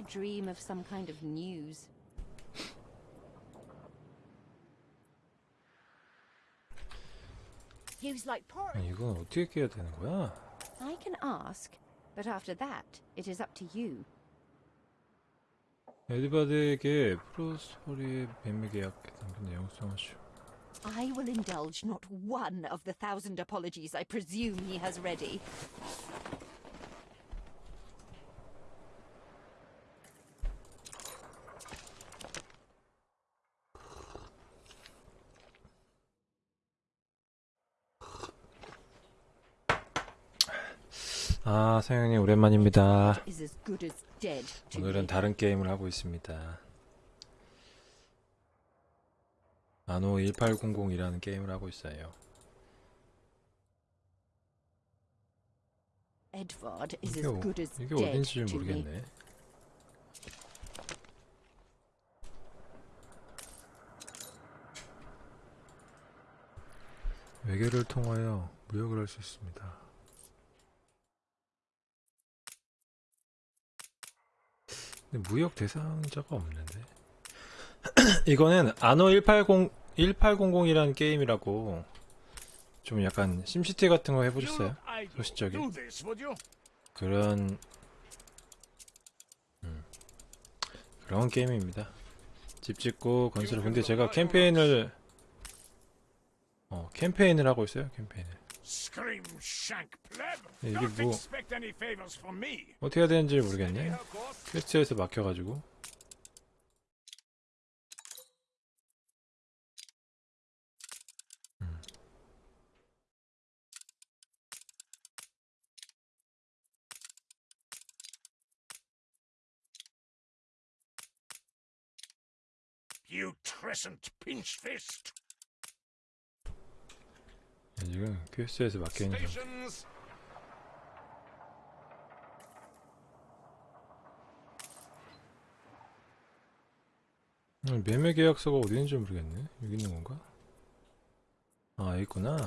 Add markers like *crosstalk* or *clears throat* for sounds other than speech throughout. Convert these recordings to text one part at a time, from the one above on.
I dream of some kind of news. Use like porridge. 아니, 이건 어떻게 깨야 되는 거야? I can ask, but after that, it is up to you. 에드바드에게 프로스퍼리의 매매 계약 담긴 내용 수정하시오. I will indulge not one of the thousand apologies I presume he has ready. 아, 서영님 오랜만입니다. 오늘은. 다른 게임을 하고 있습니다. 아노 1800이라는 게임을 하고 있어요. 이게, 어- 이게 어딘지. 모르겠네. 외계를 통하여 무역을 할 수 있습니다. 근데 무역 대상자가 없는데. *clears throat* 이거는 아노 180 1800이라는 게임이라고 좀 약간 심시티 같은 거 해보셨어요? 소시적인? 그런 음, 그런 게임입니다. 집 짓고 건설을 근데 제가 캠페인을 어 캠페인을 하고 있어요 캠페인을 Scream shank pleb. 네, 이게 Don't 뭐- expect any favors from me. 어떻게 해야 되는지 모르겠네. 퀘스트에서 막혀가지고 음. You trescent pinch fist. 네, 지금 퀘스트에서 막혀있는 중. 매매 계약서가 어디 있는지 모르겠네. 여기 있는 건가? 아 여기 있구나.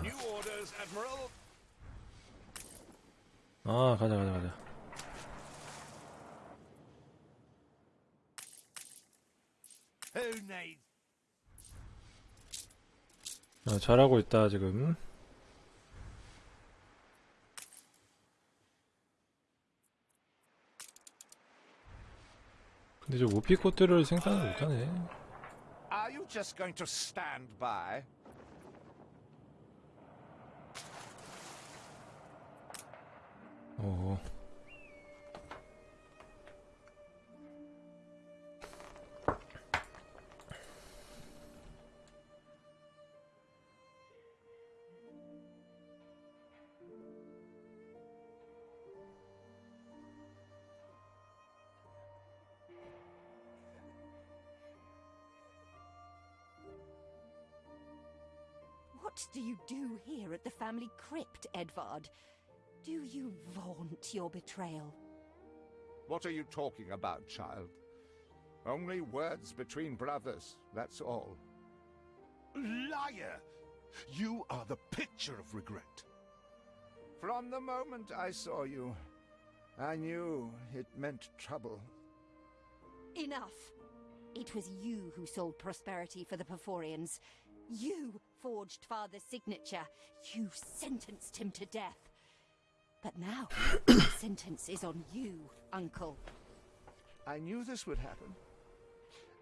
아 가자 가자 가자. 어, 잘하고 있다 지금. 근데 저 오피 코트를 생산을 못하네. Are you just going to stand by? 어. What do you do here at the family crypt, Edvard? Do you vaunt your betrayal? What are you talking about, child? Only words between brothers, that's all. Liar! You are the picture of regret. From the moment I saw you, I knew it meant trouble. Enough! It was you who sold prosperity for the Perforians. You forged father's signature. You sentenced him to death. But now, *coughs* the sentence is on you, uncle. I knew this would happen.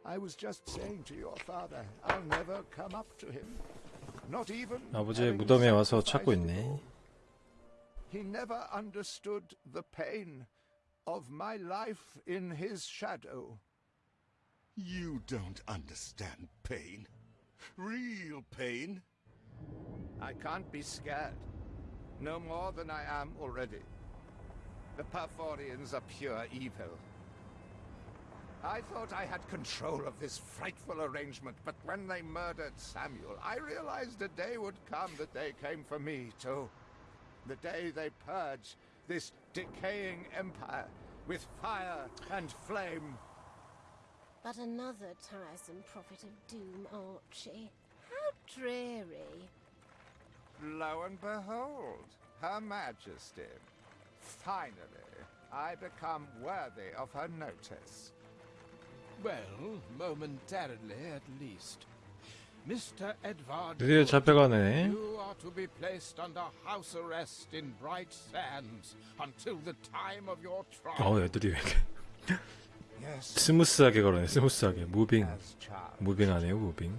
I was just saying to your father, I'll never come up to him. Not even 아버지의 having 무덤에 와서 sacrificed 찾고 it 있네. all. He never understood the pain of my life in his shadow. You don't understand pain. Real pain. I can't be scared. No more than I am already. The Perforians are pure evil. I thought I had control of this frightful arrangement, but when they murdered Samuel, I realized a day would come that they came for me, too. The day they purge this decaying empire with fire and flame. But another tiresome prophet of doom, Archie. How dreary. Lo and behold, Her Majesty. Finally, I become worthy of her notice. Well, momentarily at least. Mr. Edvard, 드디어 잡혀가네. you are to be placed under house arrest in Bright Sands until the time of your trial. 어 애들이 왜 이렇게 Yes, 스무스하게 걸어네 스무스하게 무빙. 무빙 하네요 무빙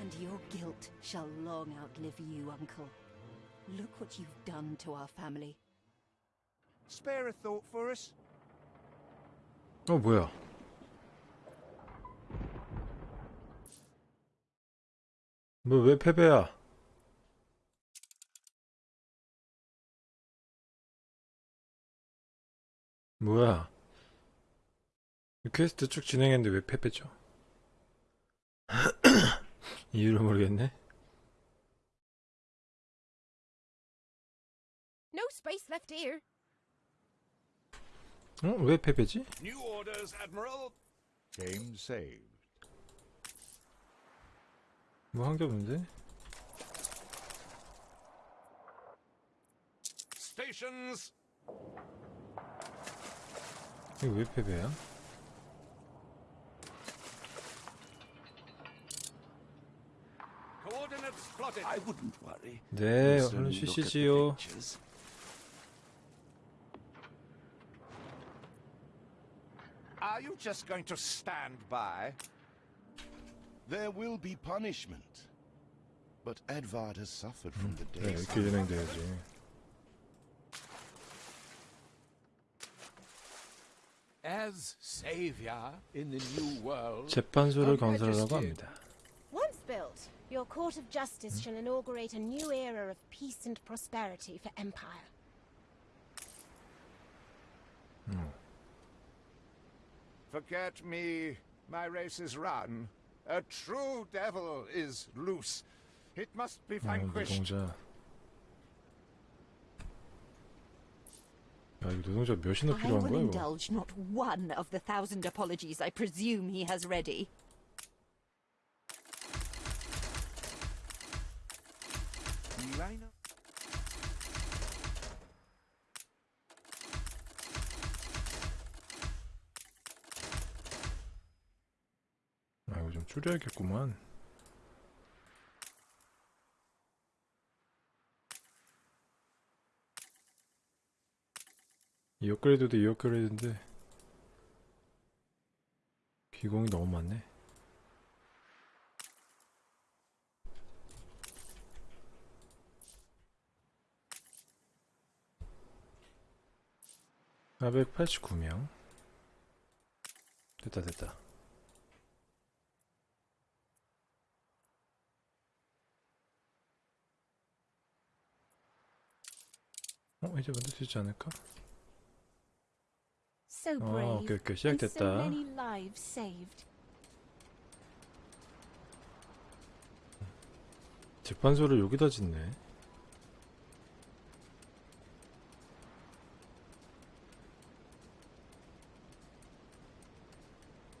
And your guilt shall long outlive you, Uncle. Look what you've done to our family. Spare a thought for us. 어 뭐야 뭐왜 패배야 뭐야 이 퀘스트 쭉 진행했는데 왜 패배죠 이유를 모르겠네 No space left here. 어? 왜 패배지? New orders, Admiral. Game saved. 뭐 한 게 없는데? Stations. 이거 왜 패배야? plotted. I wouldn't worry. 네, We'll 얼른 soon look at the 쉬시지요. pictures. Are you just going to stand by? There will be punishment. But Edvard has suffered from the 네, days. 이렇게 진행돼야지. As savior in the new world, 재판소를 Her 건설하라고 Majesty. 합니다. Once built, your court of justice shall inaugurate a new era of peace and prosperity for Empire. Forget me, my race is run. A true devil is loose. It must be 어, vanquished. 노동자. 야, 이거 노동자 몇이나 I 필요한 will 거야, 이거? indulge not one of the thousand apologies I presume he has ready. 줄여야겠구만. 이 업그레이드도 이 업그레이드인데 기공이 너무 많네. (489명) 됐다 됐다 어 이제 만들 수 있지 않을까? 어. 오케이 오케이 시작됐다. 재판소를 여기다 짓네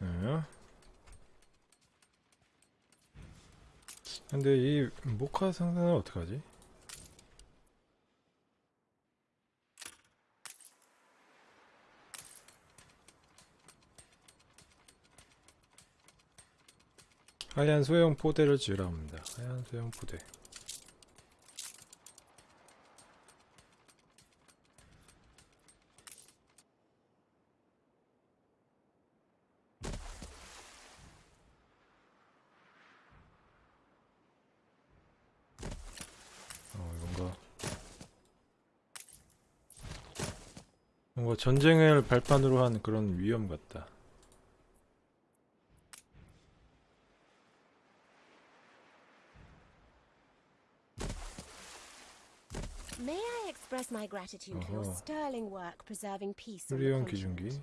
네. 근데 이 모카 상자는 어떡하지? 하얀 소형 포대를 지으라 합니다. 하얀 소형 포대. 어, 뭔가 뭔가 전쟁을 발판으로 한 그런 위험 같다. May I express my gratitude for your 어허. sterling work preserving peace on the 수 continent. 기준기.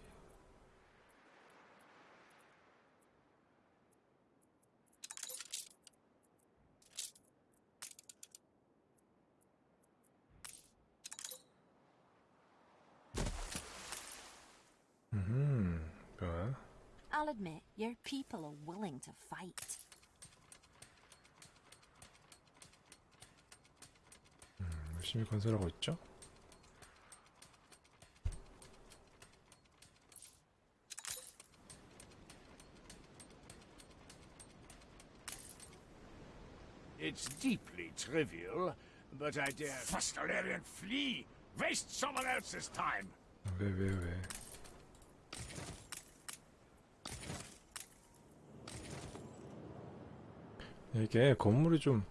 음, 뭐야? I'll admit, your people are willing to fight. 열심히 건설하고 있죠? Trivial, but I dare. Fustalarian, flee! Waste someone else's time! 왜 왜 왜? 이게 건물이 좀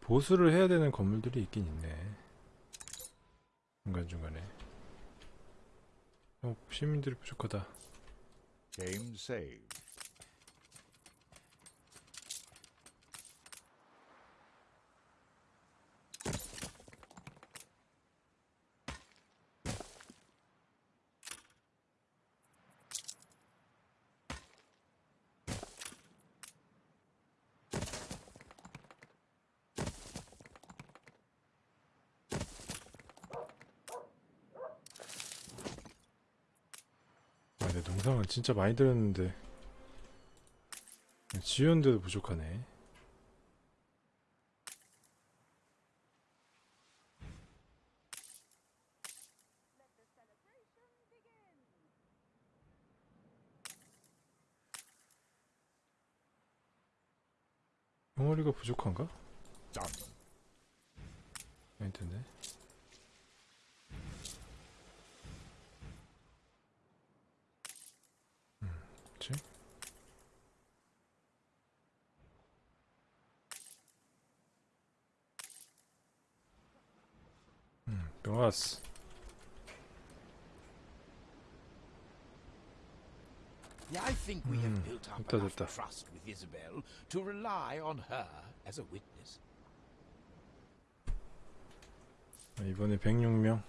보수를 해야 되는 건물들이 있긴 있네. 중간중간에. 어, 시민들이 부족하다. Game saved. 아, 내 농상은 진짜 많이 들었는데 지연데도 부족하네. 덩어리가 부족한가? enough 됐다. trust with Isabel to rely on her as a witness. 아, 이번에 106명.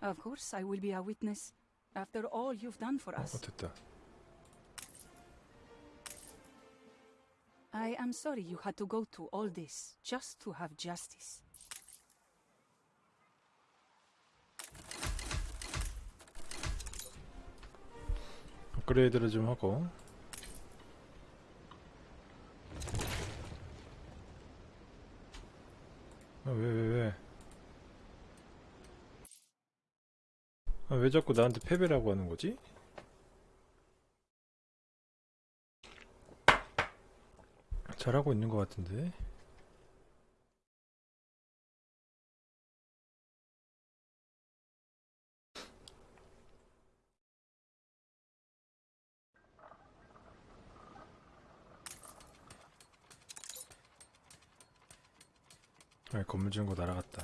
Of course, I will be a witness. After all you've done for 어, us. 됐다. I am sorry you had to go through all this just to have justice. 업그레이드를 좀 하고. 왜, 왜, 왜. 아, 왜 자꾸 나한테 패배라고 하는 거지? 잘하고 있는 것 같은데. 건물 지은 거 날아갔다.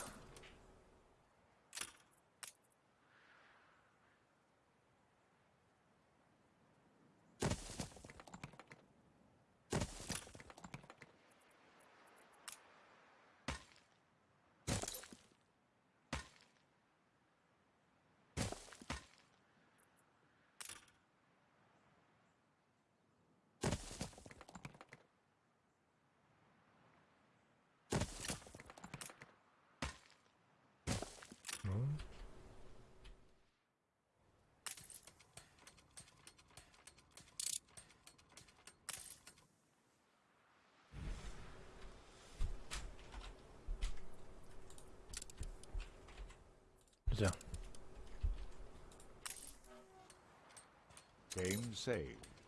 Game saved.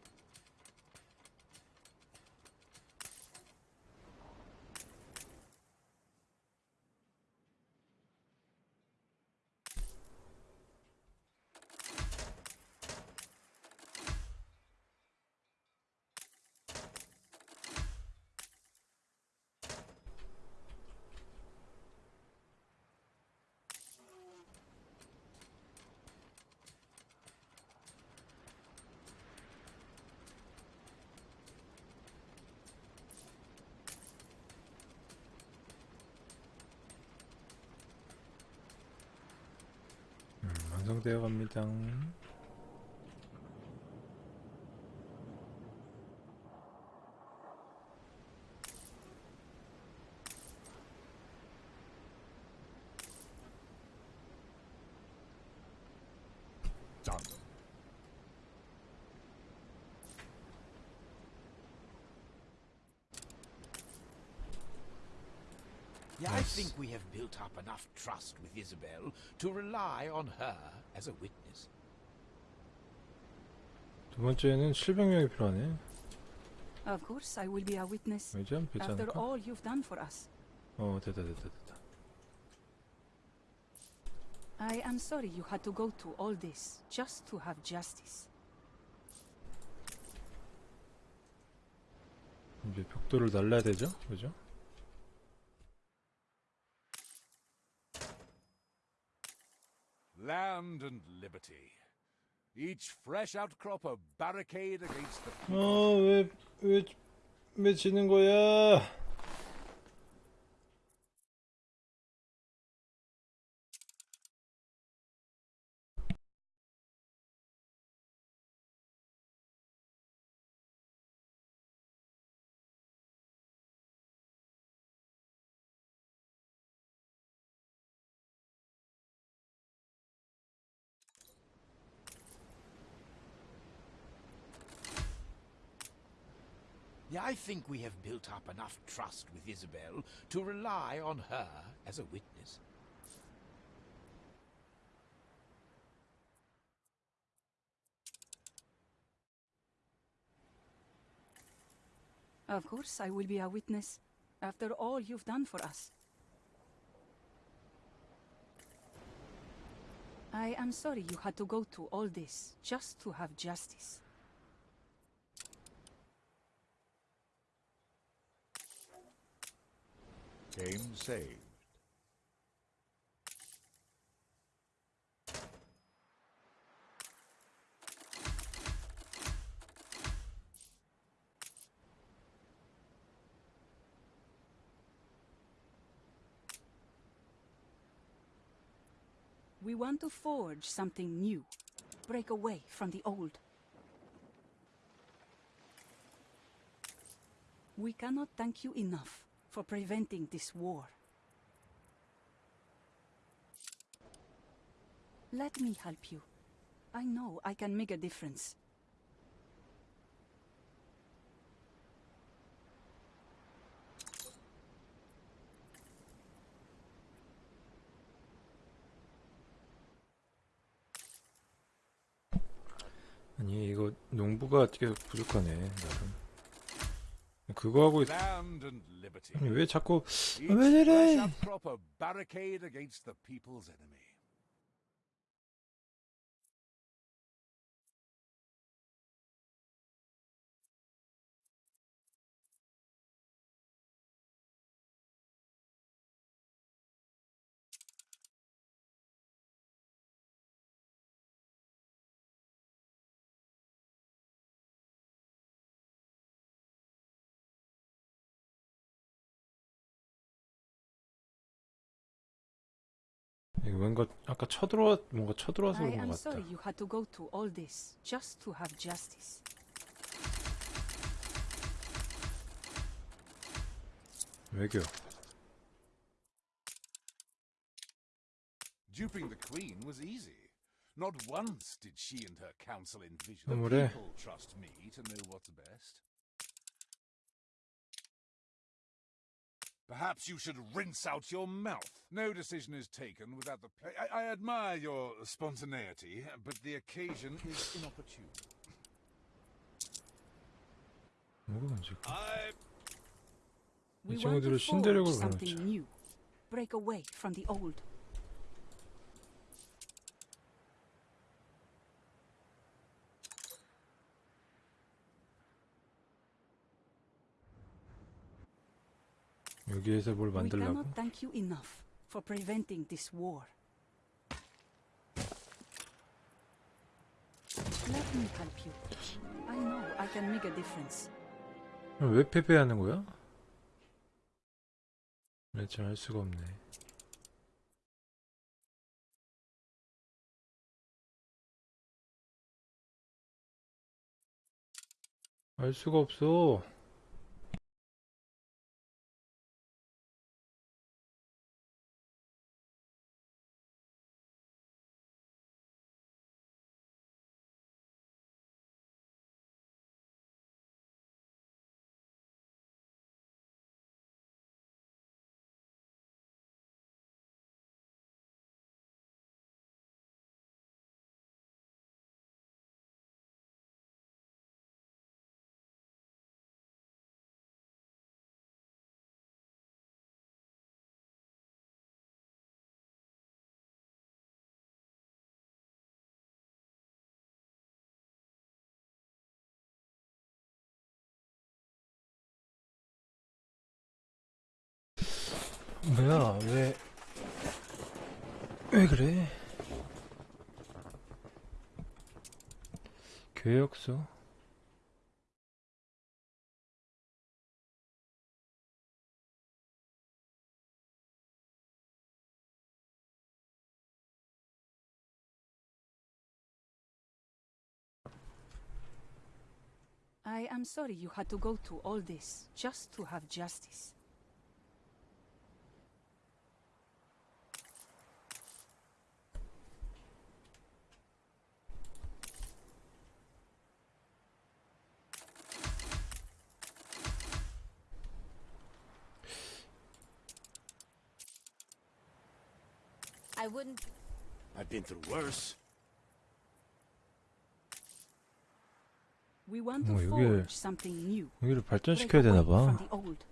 되어 갑니다. Done. Yeah, I Yes. think we have built up enough trust with Isabel to rely on her As a witness. 두 번째는 700명이 필요하네. Of course, I will be a witness. 되지 After all you've done for us. 어 됐다 됐다 됐다 I am sorry you had to go to all this just to have justice. 이제 벽돌을 날라야 되죠? 그죠? Land and liberty. Each fresh outcrop a barricade against the people. 어왜왜 왜 지는 거야? I think we have built up enough trust with Isabel to rely on her as a witness. Of course, I will be a witness. After all you've done for us. I am sorry you had to go to all this just to have justice. Game saved. We want to forge something new. Break away from the old. We cannot thank you enough for preventing this war. Let me help you. I know I can make a difference. 아니 이거 농부가 계속 부족하네 나름 그거 하고 있... Land and liberty. 아니 왜 자꾸 왜 이래? 뭔가 아까 쳐들어와 뭔가 쳐들어와서 I 그런 am 것 같다 sorry you had to go to all this just to have justice. 외교 Duping the queen was easy. Not once did she and her council envision. Oh, The 뭐래? people trust me to know what's best. Perhaps you should rinse out your mouth. No decision is taken without the... I, I admire your spontaneity, but the occasion is inopportune. I... We want to forge something new. Break away from the old. 여기에서 뭘 만들라고? cannot thank you enough for preventing this war. Let me help you. I know I can make a difference. 그럼 왜 패배하는 거야? 대체 알 수가 없네. 알 수가 없어. 뭐야 왜 왜 그래? 교역소? I am sorry you had to go to all this just to have justice. I wouldn't. I've been through worse. We want to 뭐, forge something new. 여기를 발전시켜야 되나 봐. the old.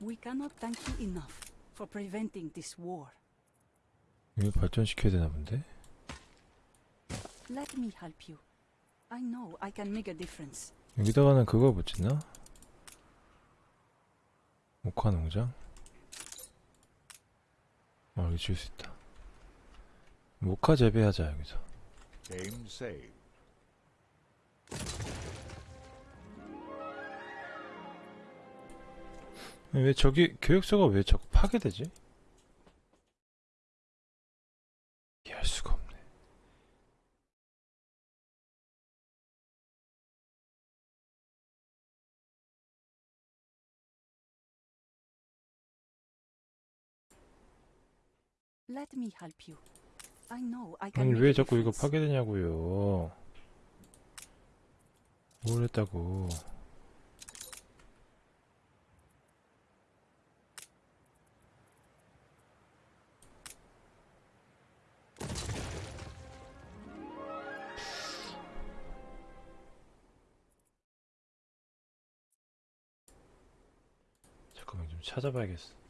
We cannot thank you enough for preventing this war. 여기 발전시켜야 되나 본데? Let me help you. I know I can make a difference. 여기다가는 그거 붙이나? 목화 농장? 어, 여기 지을 수 있다. 목화 재배하자, 여기서. Game saved. 왜 저기, 교육소가 왜 자꾸 파괴되지? 아니, 왜 자꾸 이거. 파괴되냐고요. 뭘 했다고. 잠깐만 좀 찾아봐야겠어.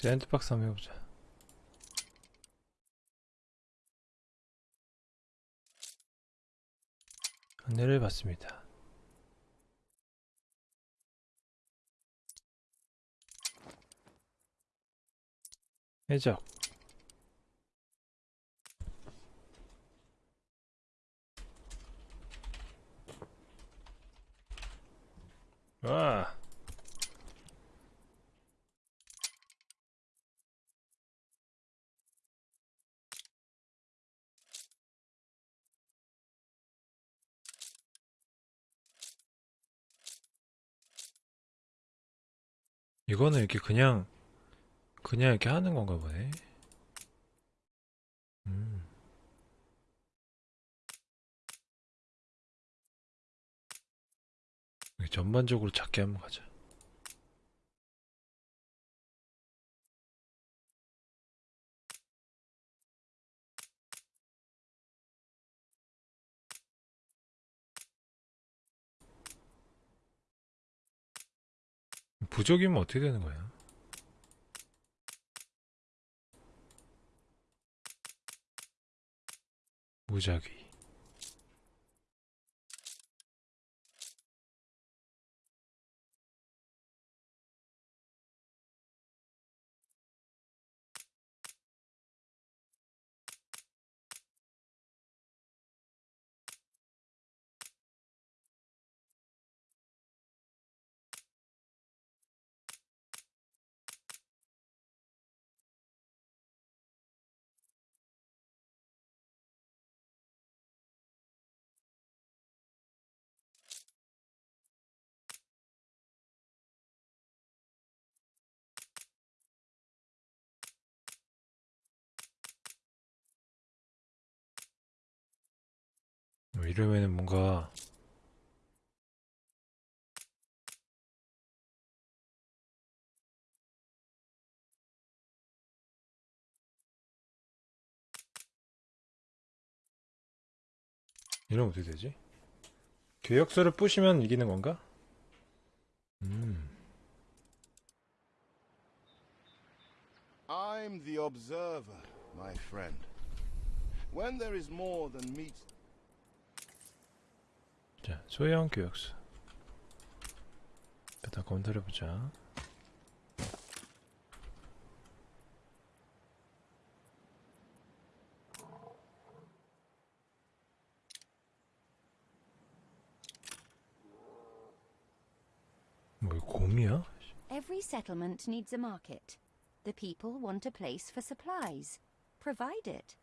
샌드박스 한번 해보자. 안내를 받습니다. 해적 와 이거는 이렇게 그냥 그냥 이렇게 하는 건가 보네. 음. 전반적으로 작게 한번 가자. 부족이면 어떻게 되는 거야? 무작위. 이러면은 뭔가 이러면 어떻게 되지? 계약서를 부시면 이기는 건가? 음, I'm the observer, my friend. When there is more than meets 자 소형 교역서. 일단 검토해 보자. 뭐 이거 곰이야? Every settlement needs a market. The people want a place for supplies. Provide it.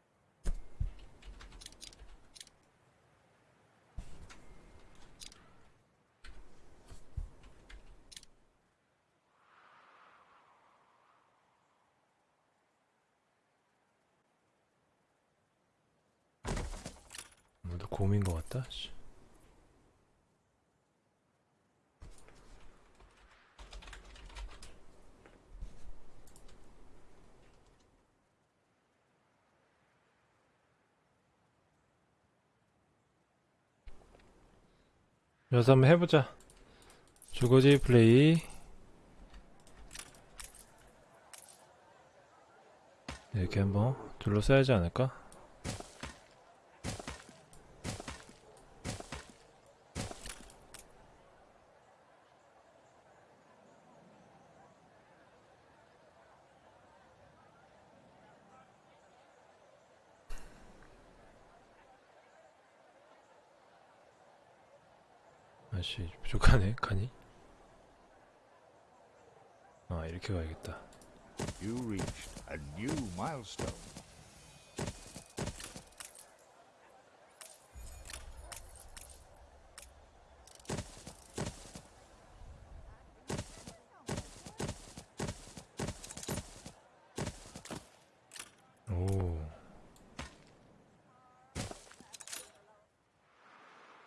곰인 것 같다. 씨. 여기서 한번 해보자. 주거지 플레이. 이렇게 한번 둘러싸야지 않을까? 아씨 부족하네 칸이 아 이렇게 가야겠다 You reached a new milestone. 오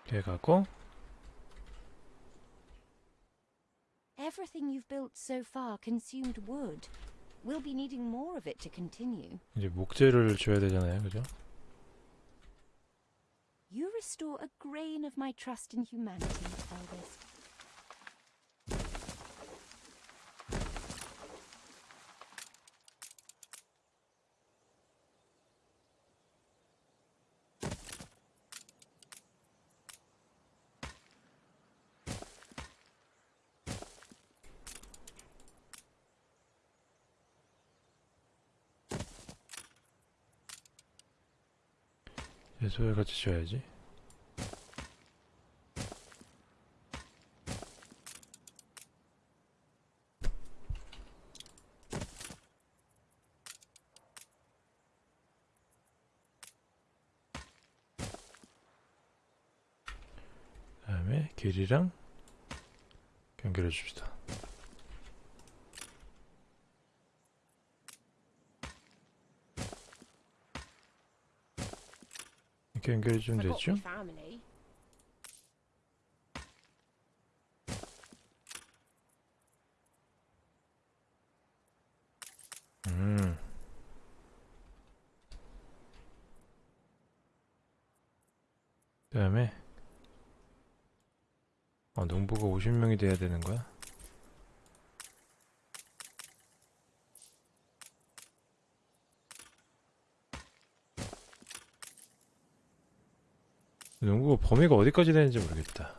이렇게 가고 Everything you've built so far consumed wood. We'll be needing more of it to continue. 이제 목재를 줘야 되잖아요 그죠? You restore a grain of my trust in humanity, Elvis. 소야 같이 줘야지 그 다음에 길이랑 연결해 줍시다. 이렇게 연결해 주면 되죠? 음. 그 다음에 어, 농부가 50명이 돼야 되는 거야? 농구가 범위가 어디까지 되는지 모르겠다.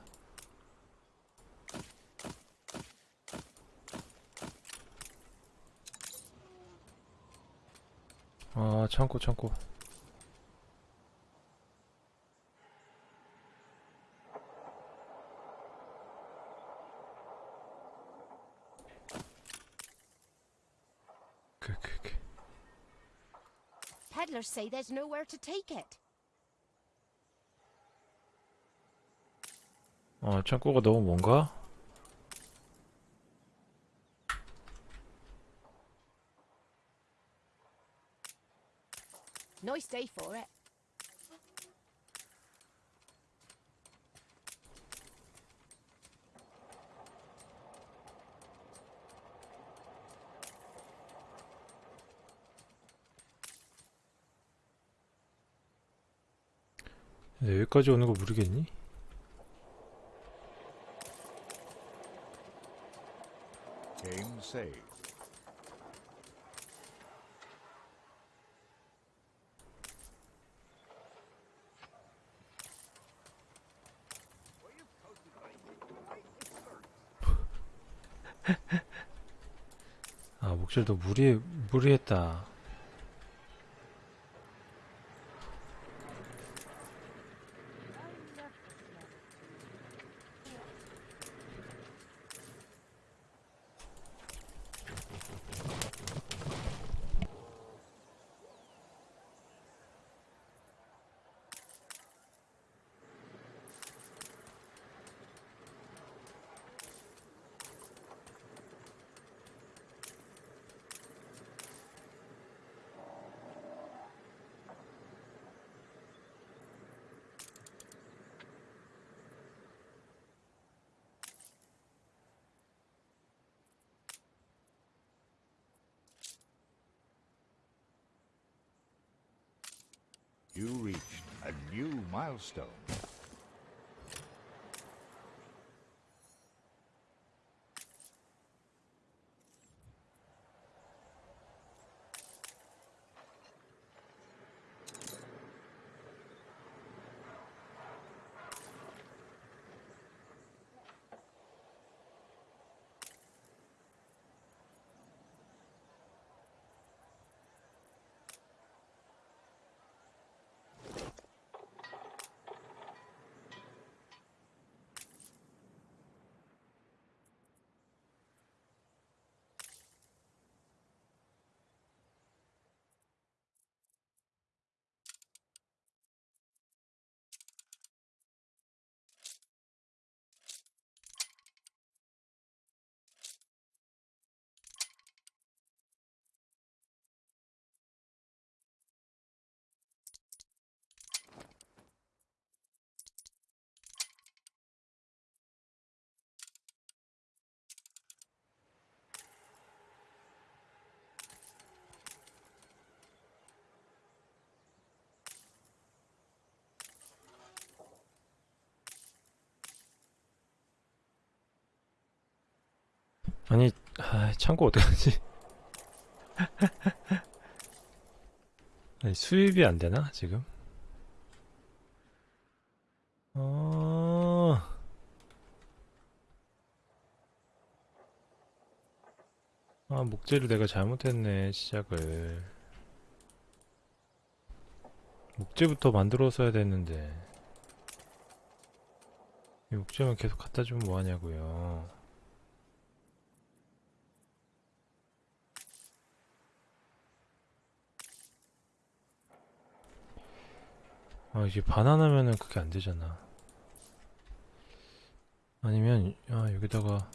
아. 그, 그, 그. Peddlers say there's nowhere to take it. 아, 창고가 너무 뭔가? Nice day for it. 네, 여기까지 오는 거 모르겠니? Game saved. 아, 목줄도 무리, 무리했다. You reached a new milestone. 아니, 아, 창고 어떡하지? *laughs* 아니, 수입이 안 되나, 지금? 어... 아, 목재를 내가 잘못했네, 시작을. 목재부터 만들었어야 됐는데. 이 목재만 계속 갖다 주면 뭐하냐고요. 아, 이게 바나나면은 그게 안 되잖아. 아니면, 아, 여기다가.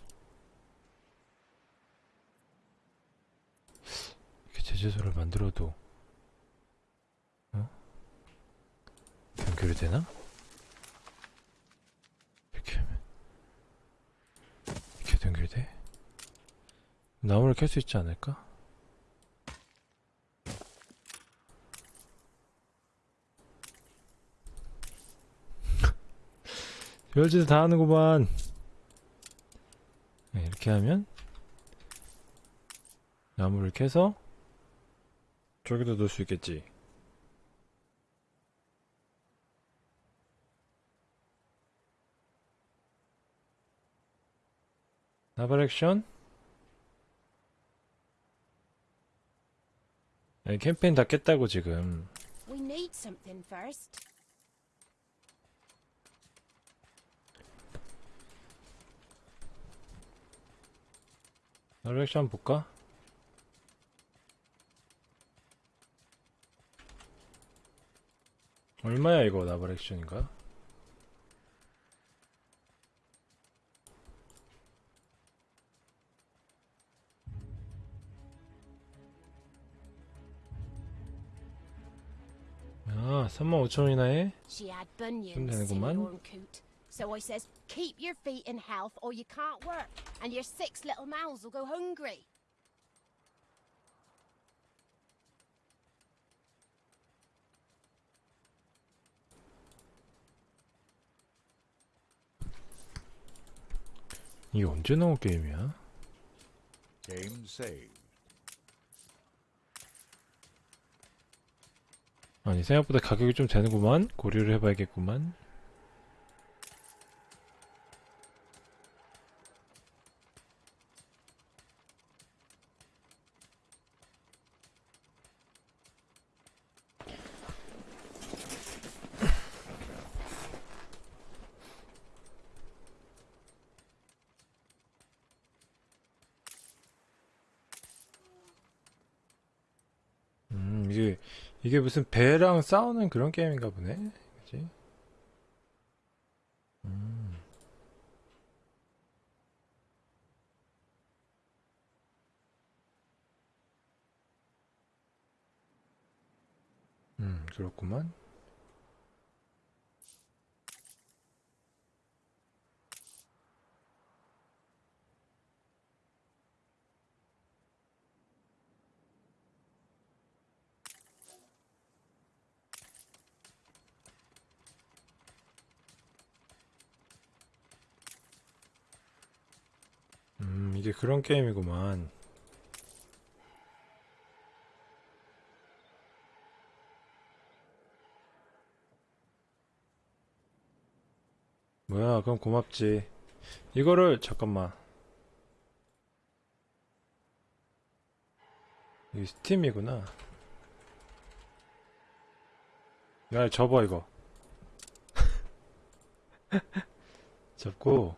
이렇게 제재소를 만들어도, 어? 연결이 되나? 이렇게 하면. 이렇게 연결이 돼? 나무를 캘 수 있지 않을까? 별짓을 다 하는구만. 네, 이렇게 하면 나무를 캐서 저기도 넣을 수 있겠지. 나발 액션. 네, 캠페인 다 깼다고 지금. 액션 한번 볼까? 얼마야 이거 나발 액션인가? 아, 35,000원이나 해? Bunions, 되는구만. silly horn coot. So I says, keep your feet in health or you can't work, and your six little mouths will go hungry. 이게 언제 나온 게임이야? Game saved. 아니 생각보다 가격이 좀 되는구만 고려를 해봐야겠구만 이게 이게 무슨 배랑 싸우는 그런 게임인가 보네 그치? 음. 음 그렇구만 그런 게임이구만. 뭐야 그럼 고맙지. 이거를 잠깐만. 이게 스팀이구나. 야 접어 이거. *laughs* 접고